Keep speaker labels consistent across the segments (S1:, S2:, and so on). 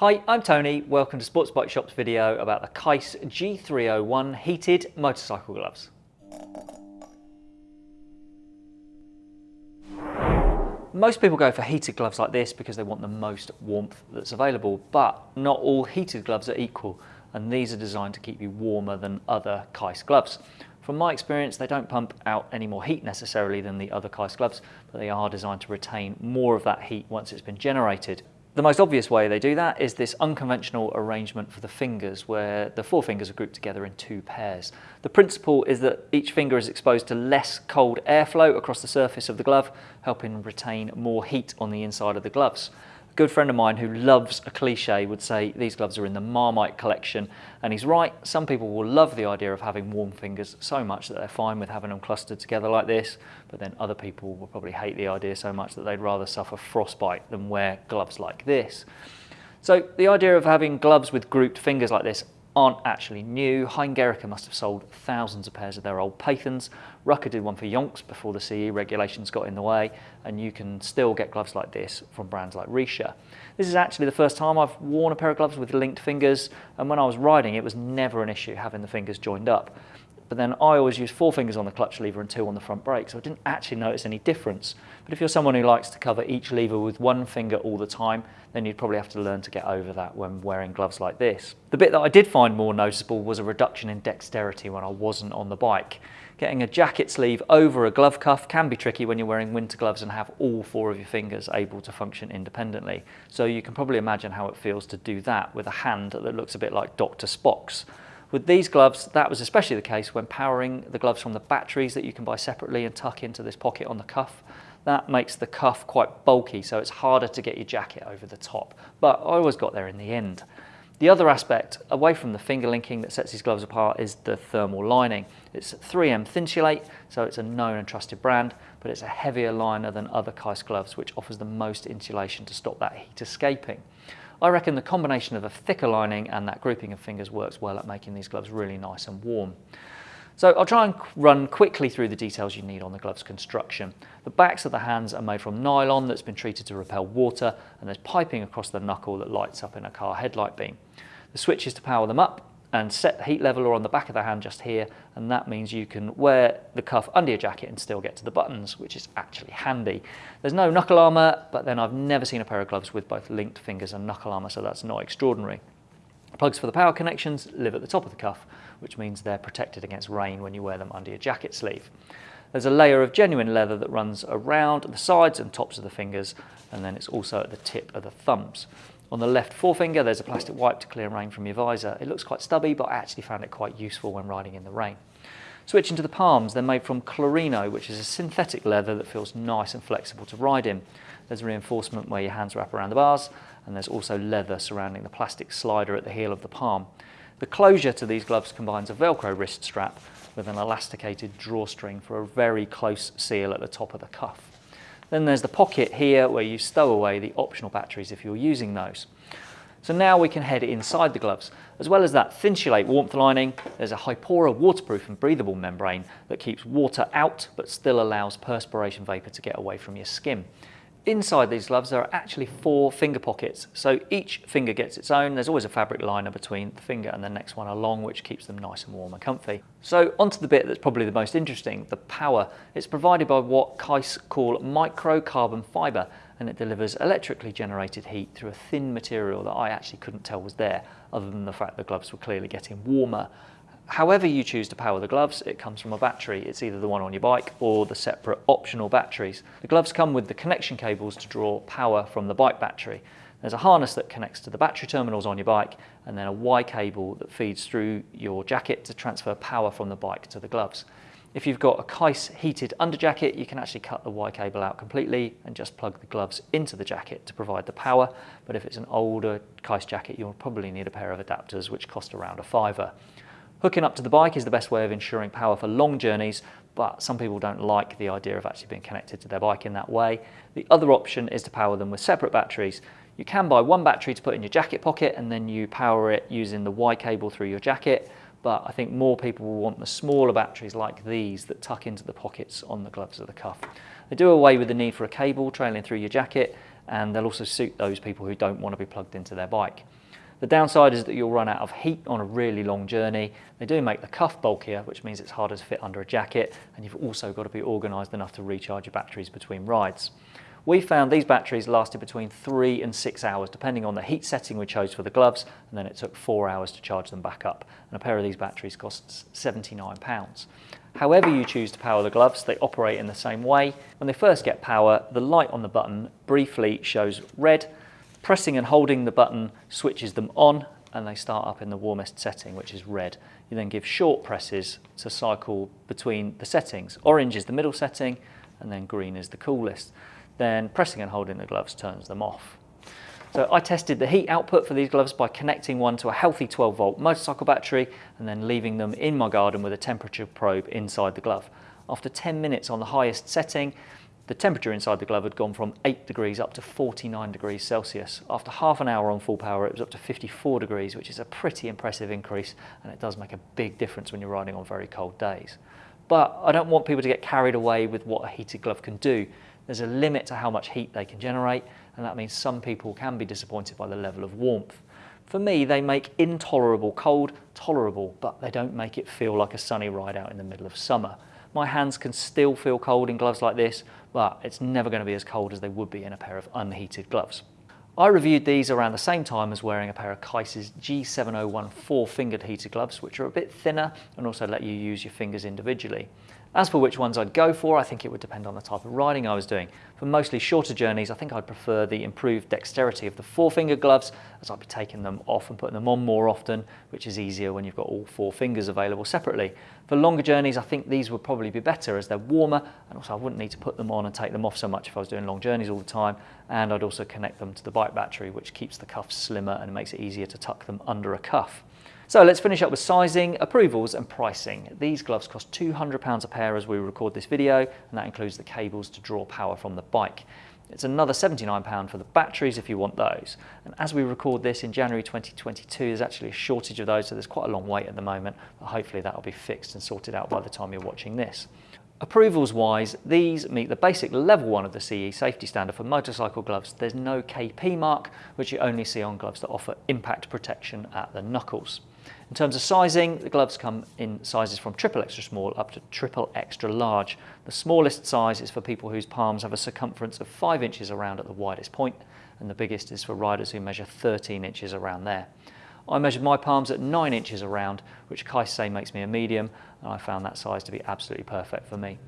S1: Hi, I'm Tony. Welcome to Sports Bike Shop's video about the Keis G301 heated motorcycle gloves. Most people go for heated gloves like this because they want the most warmth that's available, but not all heated gloves are equal, and these are designed to keep you warmer than other Keis gloves. From my experience, they don't pump out any more heat necessarily than the other Keis gloves, but they are designed to retain more of that heat once it's been generated. The most obvious way they do that is this unconventional arrangement for the fingers where the four fingers are grouped together in two pairs. The principle is that each finger is exposed to less cold airflow across the surface of the glove, helping retain more heat on the inside of the gloves good friend of mine who loves a cliche would say these gloves are in the Marmite collection and he's right some people will love the idea of having warm fingers so much that they're fine with having them clustered together like this but then other people will probably hate the idea so much that they'd rather suffer frostbite than wear gloves like this. So the idea of having gloves with grouped fingers like this aren't actually new. Hein must have sold thousands of pairs of their old Pathons. Rukka did one for Yonks before the CE regulations got in the way, and you can still get gloves like this from brands like Richa. This is actually the first time I've worn a pair of gloves with linked fingers, and when I was riding, it was never an issue having the fingers joined up. But then I always use four fingers on the clutch lever and two on the front brake, so I didn't actually notice any difference. But if you're someone who likes to cover each lever with one finger all the time, then you'd probably have to learn to get over that when wearing gloves like this. The bit that I did find more noticeable was a reduction in dexterity when I wasn't on the bike. Getting a jacket sleeve over a glove cuff can be tricky when you're wearing winter gloves and have all four of your fingers able to function independently. So you can probably imagine how it feels to do that with a hand that looks a bit like Dr. Spock's. With these gloves, that was especially the case when powering the gloves from the batteries that you can buy separately and tuck into this pocket on the cuff. That makes the cuff quite bulky, so it's harder to get your jacket over the top. But I always got there in the end. The other aspect, away from the finger linking that sets these gloves apart, is the thermal lining. It's 3M Thinsulate, so it's a known and trusted brand, but it's a heavier liner than other Keis gloves, which offers the most insulation to stop that heat escaping. I reckon the combination of a thicker lining and that grouping of fingers works well at making these gloves really nice and warm. So I'll try and run quickly through the details you need on the glove's construction. The backs of the hands are made from nylon that's been treated to repel water and there's piping across the knuckle that lights up in a car headlight beam. The switches to power them up and set the heat level are on the back of the hand just here and that means you can wear the cuff under your jacket and still get to the buttons which is actually handy. There's no knuckle armour but then I've never seen a pair of gloves with both linked fingers and knuckle armour so that's not extraordinary. Plugs for the power connections live at the top of the cuff which means they're protected against rain when you wear them under your jacket sleeve. There's a layer of genuine leather that runs around the sides and tops of the fingers and then it's also at the tip of the thumbs. On the left forefinger, there's a plastic wipe to clear rain from your visor. It looks quite stubby, but I actually found it quite useful when riding in the rain. Switching to the palms, they're made from Clarino, which is a synthetic leather that feels nice and flexible to ride in. There's reinforcement where your hands wrap around the bars, and there's also leather surrounding the plastic slider at the heel of the palm. The closure to these gloves combines a Velcro wrist strap with an elasticated drawstring for a very close seal at the top of the cuff. Then there's the pocket here where you stow away the optional batteries if you're using those. So now we can head inside the gloves. As well as that Thinsulate warmth lining, there's a Hipora waterproof and breathable membrane that keeps water out but still allows perspiration vapor to get away from your skin. Inside these gloves there are actually four finger pockets, so each finger gets its own. There's always a fabric liner between the finger and the next one along, which keeps them nice and warm and comfy. So onto the bit that's probably the most interesting, the power. It's provided by what Keis call microcarbon fibre, and it delivers electrically generated heat through a thin material that I actually couldn't tell was there, other than the fact the gloves were clearly getting warmer However you choose to power the gloves, it comes from a battery. It's either the one on your bike or the separate optional batteries. The gloves come with the connection cables to draw power from the bike battery. There's a harness that connects to the battery terminals on your bike and then a Y cable that feeds through your jacket to transfer power from the bike to the gloves. If you've got a Keis heated underjacket, you can actually cut the Y cable out completely and just plug the gloves into the jacket to provide the power. But if it's an older Keis jacket, you'll probably need a pair of adapters which cost around a fiver. Hooking up to the bike is the best way of ensuring power for long journeys, but some people don't like the idea of actually being connected to their bike in that way. The other option is to power them with separate batteries. You can buy one battery to put in your jacket pocket and then you power it using the Y cable through your jacket, but I think more people will want the smaller batteries like these that tuck into the pockets on the gloves of the cuff. They do away with the need for a cable trailing through your jacket and they'll also suit those people who don't want to be plugged into their bike. The downside is that you'll run out of heat on a really long journey. They do make the cuff bulkier, which means it's harder to fit under a jacket, and you've also got to be organised enough to recharge your batteries between rides. We found these batteries lasted between three and six hours, depending on the heat setting we chose for the gloves, and then it took four hours to charge them back up. And a pair of these batteries costs £79. However you choose to power the gloves, they operate in the same way. When they first get power, the light on the button briefly shows red, Pressing and holding the button switches them on and they start up in the warmest setting, which is red. You then give short presses to cycle between the settings. Orange is the middle setting and then green is the coolest. Then pressing and holding the gloves turns them off. So I tested the heat output for these gloves by connecting one to a healthy 12 volt motorcycle battery and then leaving them in my garden with a temperature probe inside the glove. After 10 minutes on the highest setting, the temperature inside the glove had gone from 8 degrees up to 49 degrees Celsius. After half an hour on full power, it was up to 54 degrees, which is a pretty impressive increase, and it does make a big difference when you're riding on very cold days. But I don't want people to get carried away with what a heated glove can do. There's a limit to how much heat they can generate, and that means some people can be disappointed by the level of warmth. For me, they make intolerable cold tolerable, but they don't make it feel like a sunny ride out in the middle of summer. My hands can still feel cold in gloves like this, but it's never going to be as cold as they would be in a pair of unheated gloves. I reviewed these around the same time as wearing a pair of Keis's G701 four-fingered heated gloves, which are a bit thinner and also let you use your fingers individually. As for which ones I'd go for, I think it would depend on the type of riding I was doing. For mostly shorter journeys, I think I'd prefer the improved dexterity of the four-finger gloves, as I'd be taking them off and putting them on more often, which is easier when you've got all four fingers available separately. For longer journeys, I think these would probably be better as they're warmer, and also I wouldn't need to put them on and take them off so much if I was doing long journeys all the time, and I'd also connect them to the bike battery, which keeps the cuffs slimmer and makes it easier to tuck them under a cuff. So let's finish up with sizing, approvals and pricing. These gloves cost £200 a pair as we record this video and that includes the cables to draw power from the bike. It's another £79 for the batteries if you want those. And as we record this in January 2022, there's actually a shortage of those, so there's quite a long wait at the moment, but hopefully that'll be fixed and sorted out by the time you're watching this. Approvals wise, these meet the basic level one of the CE safety standard for motorcycle gloves. There's no KP mark, which you only see on gloves that offer impact protection at the knuckles. In terms of sizing, the gloves come in sizes from triple extra small up to triple extra large. The smallest size is for people whose palms have a circumference of 5 inches around at the widest point, and the biggest is for riders who measure 13 inches around there. I measured my palms at 9 inches around, which say makes me a medium, and I found that size to be absolutely perfect for me.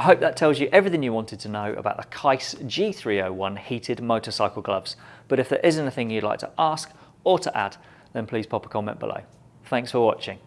S1: I hope that tells you everything you wanted to know about the Keis G301 heated motorcycle gloves. But if there is anything you'd like to ask or to add, then please pop a comment below. Thanks for watching.